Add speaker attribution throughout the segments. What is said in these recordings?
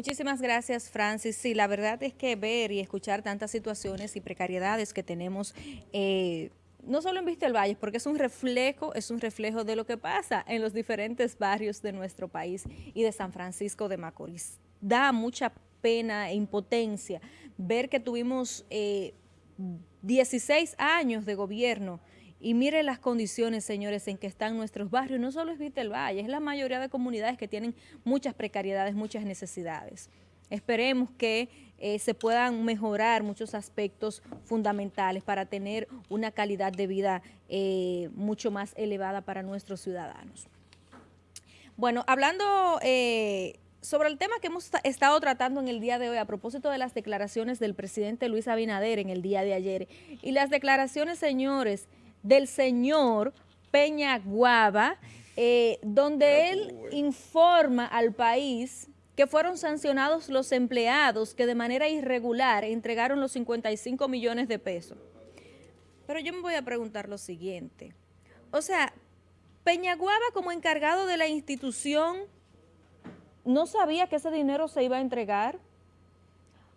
Speaker 1: Muchísimas gracias, Francis. Sí, la verdad es que ver y escuchar tantas situaciones y precariedades que tenemos, eh, no solo en Vista del Valle, porque es un reflejo, es un reflejo de lo que pasa en los diferentes barrios de nuestro país y de San Francisco de Macorís. Da mucha pena e impotencia ver que tuvimos 16 eh, años de gobierno y mire las condiciones, señores, en que están nuestros barrios. No solo es Vitel Valle, es la mayoría de comunidades que tienen muchas precariedades, muchas necesidades. Esperemos que eh, se puedan mejorar muchos aspectos fundamentales para tener una calidad de vida eh, mucho más elevada para nuestros ciudadanos. Bueno, hablando eh, sobre el tema que hemos estado tratando en el día de hoy a propósito de las declaraciones del presidente Luis Abinader en el día de ayer y las declaraciones, señores, del señor Peña Guava, eh, donde él informa al país que fueron sancionados los empleados que de manera irregular entregaron los 55 millones de pesos. Pero yo me voy a preguntar lo siguiente. O sea, Peñaguaba como encargado de la institución no sabía que ese dinero se iba a entregar.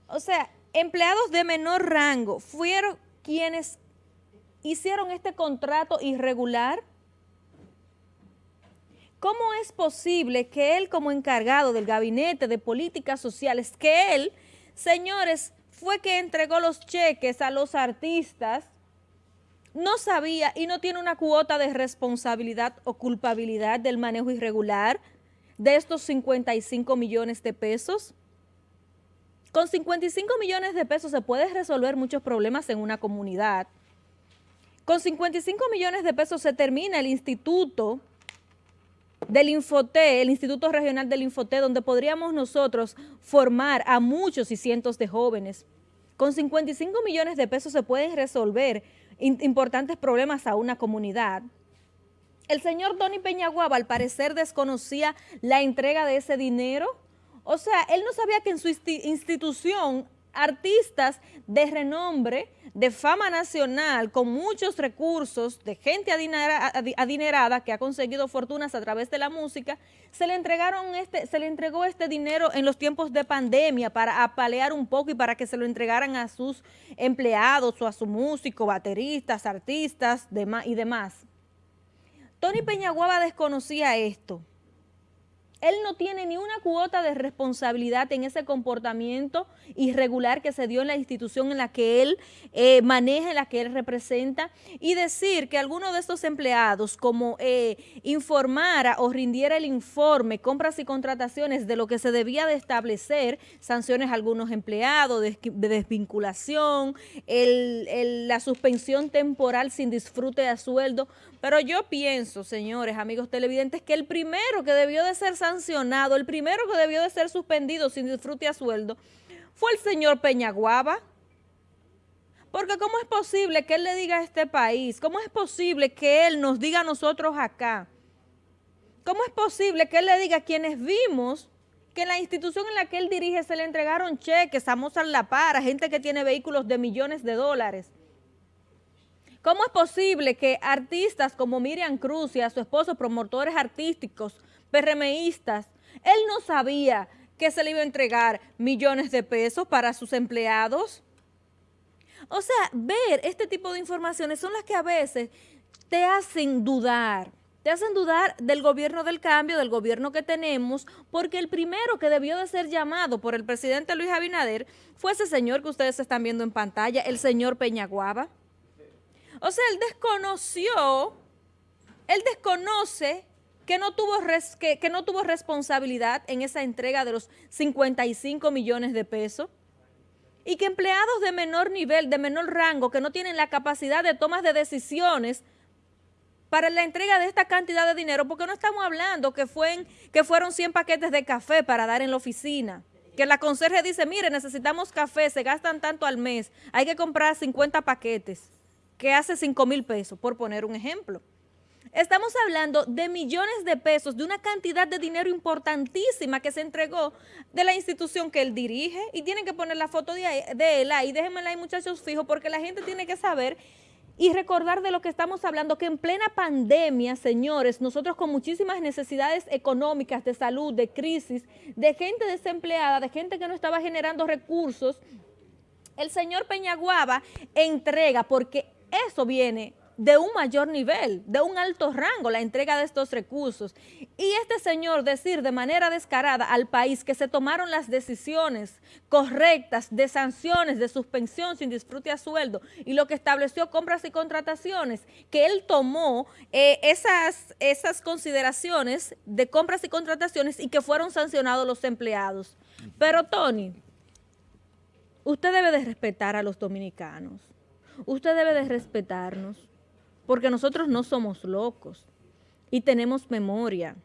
Speaker 1: O sea, empleados de menor rango fueron quienes hicieron este contrato irregular? ¿Cómo es posible que él como encargado del Gabinete de Políticas Sociales, que él, señores, fue que entregó los cheques a los artistas, no sabía y no tiene una cuota de responsabilidad o culpabilidad del manejo irregular de estos 55 millones de pesos? Con 55 millones de pesos se puede resolver muchos problemas en una comunidad, con 55 millones de pesos se termina el instituto del Infoté, el Instituto Regional del Infoté, donde podríamos nosotros formar a muchos y cientos de jóvenes. Con 55 millones de pesos se pueden resolver importantes problemas a una comunidad. El señor Tony Peñaguaba al parecer desconocía la entrega de ese dinero. O sea, él no sabía que en su institución artistas de renombre, de fama nacional, con muchos recursos, de gente adinerada, que ha conseguido fortunas a través de la música, se le entregaron este, se le entregó este dinero en los tiempos de pandemia para apalear un poco y para que se lo entregaran a sus empleados o a su músico, bateristas, artistas y demás. Tony Peñaguaba desconocía esto él no tiene ni una cuota de responsabilidad en ese comportamiento irregular que se dio en la institución en la que él eh, maneja, en la que él representa, y decir que alguno de estos empleados, como eh, informara o rindiera el informe, compras y contrataciones de lo que se debía de establecer, sanciones a algunos empleados, de, desvinculación, la suspensión temporal sin disfrute a sueldo, pero yo pienso, señores, amigos televidentes, que el primero que debió de ser sancionado, el primero que debió de ser suspendido sin disfrute a sueldo, fue el señor Peñaguaba. Porque ¿cómo es posible que él le diga a este país? ¿Cómo es posible que él nos diga a nosotros acá? ¿Cómo es posible que él le diga a quienes vimos que en la institución en la que él dirige se le entregaron cheques a Mozart La Para, gente que tiene vehículos de millones de dólares? ¿Cómo es posible que artistas como Miriam Cruz y a su esposo, promotores artísticos, PRMistas, él no sabía que se le iba a entregar millones de pesos para sus empleados? O sea, ver este tipo de informaciones son las que a veces te hacen dudar, te hacen dudar del gobierno del cambio, del gobierno que tenemos, porque el primero que debió de ser llamado por el presidente Luis Abinader fue ese señor que ustedes están viendo en pantalla, el señor Peñaguaba. O sea, él desconoció, él desconoce que no, tuvo que, no tuvo responsabilidad en esa entrega de los 55 millones de pesos y que empleados de menor nivel, de menor rango, que no tienen la capacidad de tomas de decisiones para la entrega de esta cantidad de dinero, porque no estamos hablando que, fue que fueron 100 paquetes de café para dar en la oficina, que la conserje dice, mire, necesitamos café, se gastan tanto al mes, hay que comprar 50 paquetes que hace 5 mil pesos, por poner un ejemplo. Estamos hablando de millones de pesos, de una cantidad de dinero importantísima que se entregó de la institución que él dirige. Y tienen que poner la foto de, él ahí, déjenmela ahí muchachos fijo porque la gente tiene que saber y recordar de lo que estamos hablando, que en plena pandemia, señores, nosotros con muchísimas necesidades económicas, de salud, de crisis, de gente desempleada, de gente que no estaba generando recursos, el señor Peñaguaba entrega, porque eso viene de un mayor nivel, de un alto rango, la entrega de estos recursos. Y este señor decir de manera descarada al país que se tomaron las decisiones correctas de sanciones, de suspensión sin disfrute a sueldo y lo que estableció compras y contrataciones, que él tomó eh, esas, esas consideraciones de compras y contrataciones y que fueron sancionados los empleados. Pero Tony, usted debe de respetar a los dominicanos, usted debe de respetarnos porque nosotros no somos locos y tenemos memoria.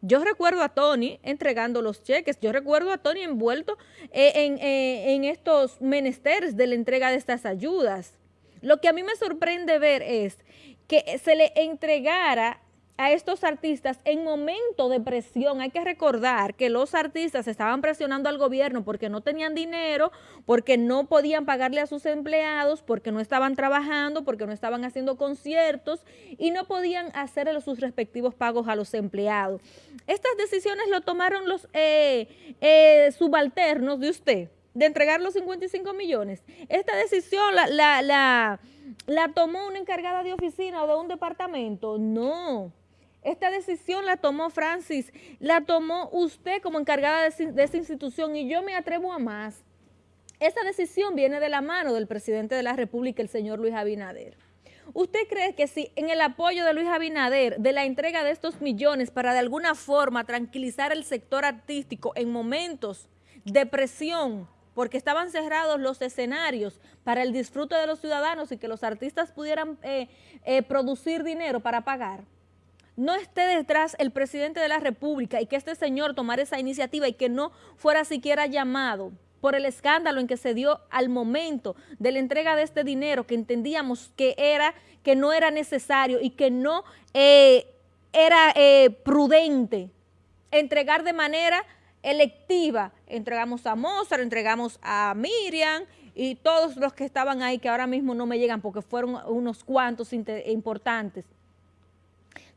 Speaker 1: Yo recuerdo a Tony entregando los cheques, yo recuerdo a Tony envuelto eh, en, eh, en, estos menesteres de la entrega de estas ayudas. Lo que a mí me sorprende ver es que se le entregara a estos artistas en momento de presión. Hay que recordar que los artistas estaban presionando al gobierno porque no tenían dinero, porque no podían pagarle a sus empleados, porque no estaban trabajando, porque no estaban haciendo conciertos y no podían hacerle sus respectivos pagos a los empleados. Estas decisiones lo tomaron los eh, eh, subalternos de usted, de entregar los 55 millones. Esta decisión la, la, la, la tomó una encargada de oficina o de un departamento. No. Esta decisión la tomó Francis, la tomó usted como encargada de, esa institución y yo me atrevo a más. Esa decisión viene de la mano del presidente de la República, el señor Luis Abinader. ¿Usted cree que si en el apoyo de Luis Abinader, de la entrega de estos millones para de alguna forma tranquilizar el sector artístico en momentos de presión, porque estaban cerrados los escenarios para el disfrute de los ciudadanos y que los artistas pudieran eh, eh, producir dinero para pagar? No esté detrás el presidente de la República y que este señor tomara esa iniciativa y que no fuera siquiera llamado por el escándalo en que se dio al momento de la entrega de este dinero que entendíamos que era que no era necesario y que no eh, era eh, prudente entregar de manera electiva. Entregamos a Mozart, entregamos a Miriam y todos los que estaban ahí que ahora mismo no me llegan porque fueron unos cuantos importantes.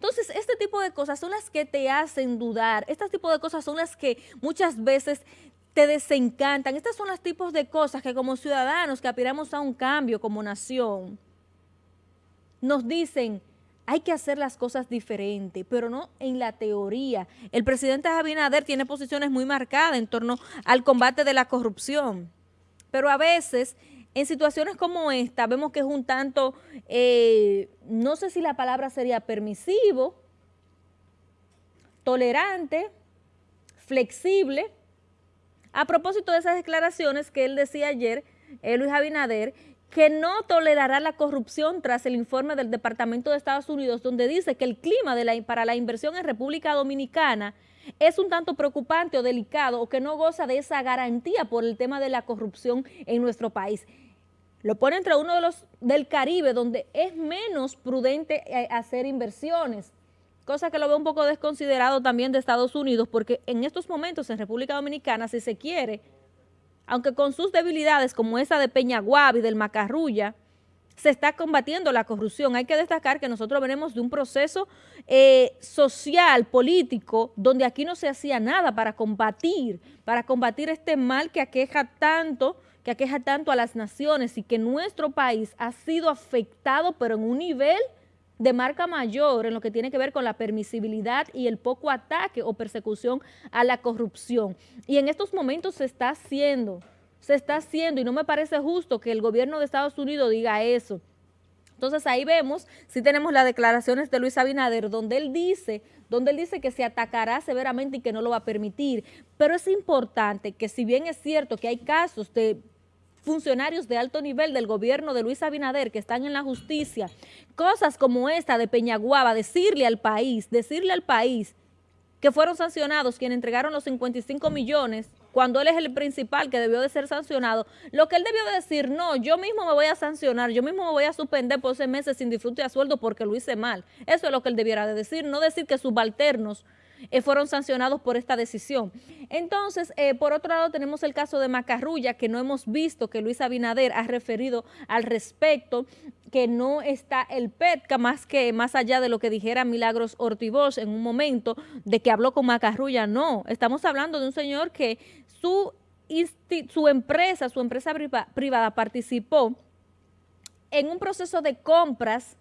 Speaker 1: Entonces, este tipo de cosas son las que te hacen dudar, este tipo de cosas son las que muchas veces te desencantan. Estos son los tipos de cosas que como ciudadanos que aspiramos a un cambio como nación, nos dicen, hay que hacer las cosas diferentes, pero no en la teoría. El presidente Abinader tiene posiciones muy marcadas en torno al combate de la corrupción, pero a veces en situaciones como esta vemos que es un tanto, eh, no sé si la palabra sería permisivo, tolerante, flexible. A propósito de esas declaraciones que él decía ayer, eh, Luis Abinader, que no tolerará la corrupción tras el informe del Departamento de Estados Unidos, donde dice que el clima para la inversión en República Dominicana es un tanto preocupante o delicado o que no goza de esa garantía por el tema de la corrupción en nuestro país. Lo pone entre uno de los del Caribe, donde es menos prudente eh, hacer inversiones, cosa que lo veo un poco desconsiderado también de Estados Unidos, porque en estos momentos en República Dominicana, si se quiere, aunque con sus debilidades como esa de Peñaguabi, del Macarrulla, se está combatiendo la corrupción. Hay que destacar que nosotros venimos de un proceso eh, social, político, donde aquí no se hacía nada para combatir, para combatir este mal que aqueja tanto, que aqueja tanto a las naciones y que nuestro país ha sido afectado, pero en un nivel de marca mayor en lo que tiene que ver con la permisibilidad y el poco ataque o persecución a la corrupción. Y en estos momentos se está haciendo se está haciendo y no me parece justo que el gobierno de Estados Unidos diga eso. Entonces ahí vemos, si tenemos las declaraciones de Luis Abinader, donde él dice, donde él dice que se atacará severamente y que no lo va a permitir. Pero es importante que si bien es cierto que hay casos de funcionarios de alto nivel del gobierno de Luis Abinader que están en la justicia, cosas como esta de Peñaguaba, decirle al país, decirle al país que fueron sancionados quienes entregaron los 55 millones cuando él es el principal que debió de ser sancionado, lo que él debió de decir, no, yo mismo me voy a sancionar, yo mismo me voy a suspender por seis meses sin disfrute a sueldo porque lo hice mal. Eso es lo que él debiera de decir, no decir que subalternos eh, fueron sancionados por esta decisión. Entonces, eh, por otro lado, tenemos el caso de Macarrulla, que no hemos visto que Luis Abinader ha referido al respecto, que no está el PETCA, más que más allá de lo que dijera Milagros Ortivoz en un momento, de que habló con Macarrulla, no. Estamos hablando de un señor que su, su empresa, su empresa privada participó en un proceso de compras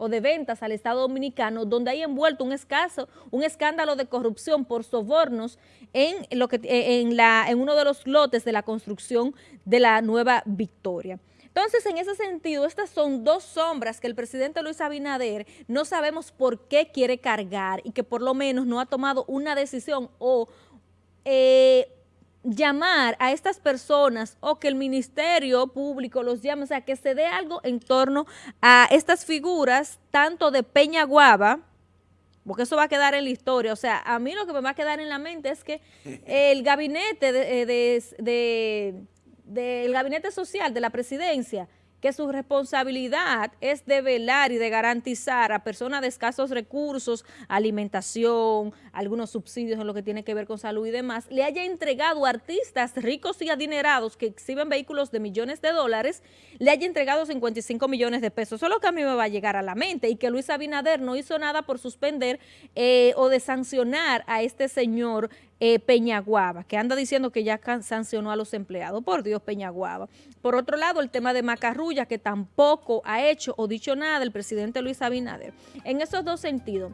Speaker 1: o de ventas al Estado Dominicano, donde hay envuelto un escaso, un escándalo de corrupción por sobornos en, lo que, en, la, en uno de los lotes de la construcción de la Nueva Victoria. Entonces, en ese sentido, estas son dos sombras que el presidente Luis Abinader no sabemos por qué quiere cargar y que por lo menos no ha tomado una decisión o eh, llamar a estas personas o que el Ministerio Público los llame, o sea, que se dé algo en torno a estas figuras, tanto de Peña Guava, porque eso va a quedar en la historia, o sea, a mí lo que me va a quedar en la mente es que el gabinete de, de, del gabinete social de la presidencia que su responsabilidad es de velar y de garantizar a personas de escasos recursos, alimentación, algunos subsidios en lo que tiene que ver con salud y demás, le haya entregado a artistas ricos y adinerados que exhiben vehículos de millones de dólares, le haya entregado 55 millones de pesos. Eso es lo que a mí me va a llegar a la mente y que Luis Abinader no hizo nada por suspender eh, o de sancionar a este señor eh, Peñaguaba, que anda diciendo que ya sancionó a los empleados. Por Dios, Peñaguaba. Por otro lado, el tema de Macarrulla, que tampoco ha hecho o dicho nada el presidente Luis Abinader. En esos dos sentidos,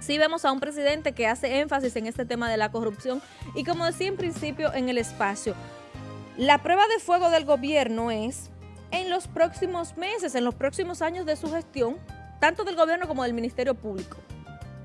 Speaker 1: sí vemos a un presidente que hace énfasis en este tema de la corrupción y como decía en principio en el espacio, la prueba de fuego del gobierno es en los próximos meses, en los próximos años de su gestión, tanto del gobierno como del Ministerio Público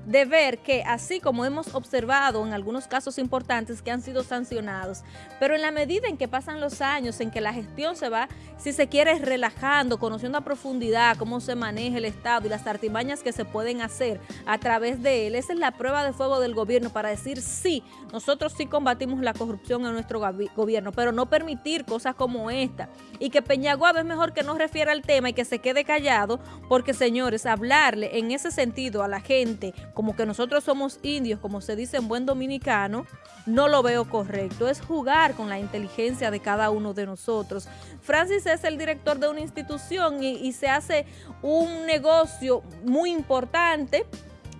Speaker 1: de ver que así como hemos observado en algunos casos importantes que han sido sancionados, pero en la medida en que pasan los años, en que la gestión se va, si se quiere, relajando, conociendo a profundidad cómo se maneja el Estado y las artimañas que se pueden hacer a través de él, esa es la prueba de fuego del gobierno para decir sí, nosotros sí combatimos la corrupción en nuestro gobierno, pero no permitir cosas como esta. Y que Peñaguaba es mejor que no refiera al tema y que se quede callado, porque señores, hablarle en ese sentido a la gente como que nosotros somos indios, como se dice en buen dominicano, no lo veo correcto. Es jugar con la inteligencia de cada uno de nosotros. Francis es el director de una institución y, se hace un negocio muy importante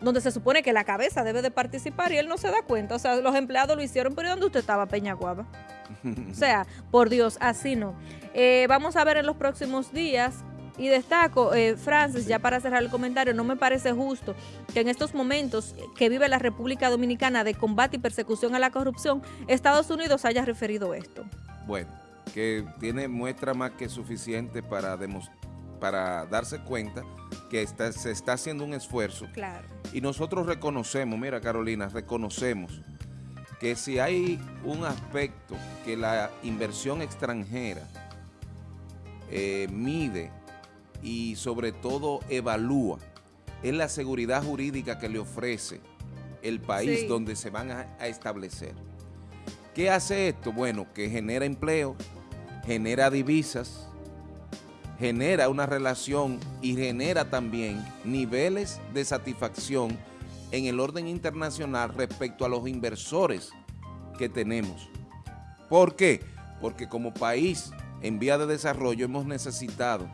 Speaker 1: donde se supone que la cabeza debe de participar y él no se da cuenta. O sea, los empleados lo hicieron, pero ¿dónde usted estaba, Peñaguaba? o sea, por Dios, así no. Eh, vamos a ver en los próximos días y destaco, eh, Francis, ya para cerrar el comentario, no me parece justo que en estos momentos que vive la República Dominicana de combate y persecución a la corrupción, Estados Unidos haya referido esto.
Speaker 2: Bueno, que tiene muestra más que suficiente para para darse cuenta que se está haciendo un esfuerzo.
Speaker 1: Claro.
Speaker 2: Y nosotros reconocemos, mira Carolina, reconocemos que si hay un aspecto que la inversión extranjera eh, mide y sobre todo evalúa es la seguridad jurídica que le ofrece el país donde se van a, a, establecer. ¿Qué hace esto? Bueno, que genera empleo, genera divisas, genera una relación y genera también niveles de satisfacción en el orden internacional respecto a los inversores que tenemos. ¿Por qué? Porque como país en vía de desarrollo hemos necesitado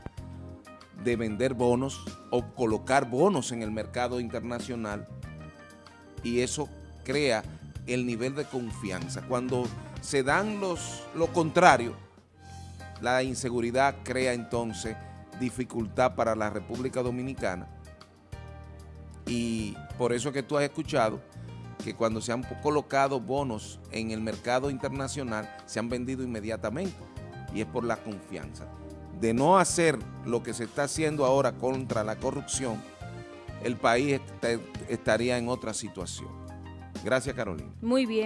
Speaker 2: de vender bonos o colocar bonos en el mercado internacional y eso crea el nivel de confianza. Cuando se dan los, lo contrario, la inseguridad crea entonces dificultad para la República Dominicana y por eso que tú has escuchado que cuando se han colocado bonos en el mercado internacional se han vendido inmediatamente y es por la confianza de no hacer lo que se está haciendo ahora contra la corrupción, el país estaría en otra situación. Gracias, Carolina.
Speaker 1: Muy bien.